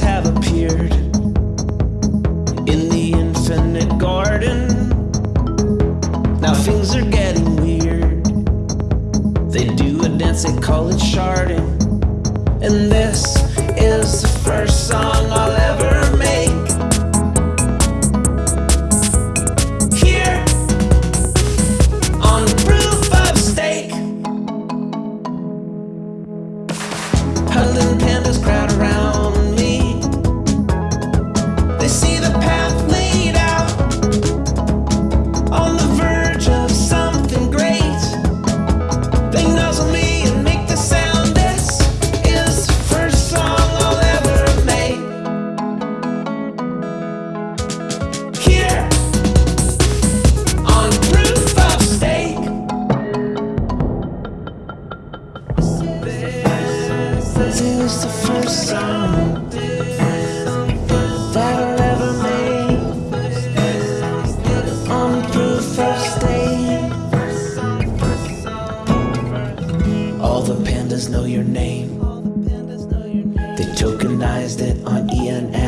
have appeared in the infinite garden. Now things are getting weird. They do a dance, they call it sharding. And this is the first song I'll ever This is the first song proof. All the pandas know your name. They tokenized it on ENS.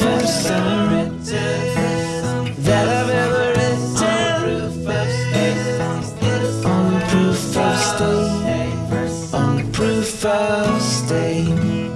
first time that I've ever written on proof of stake, on proof of stake.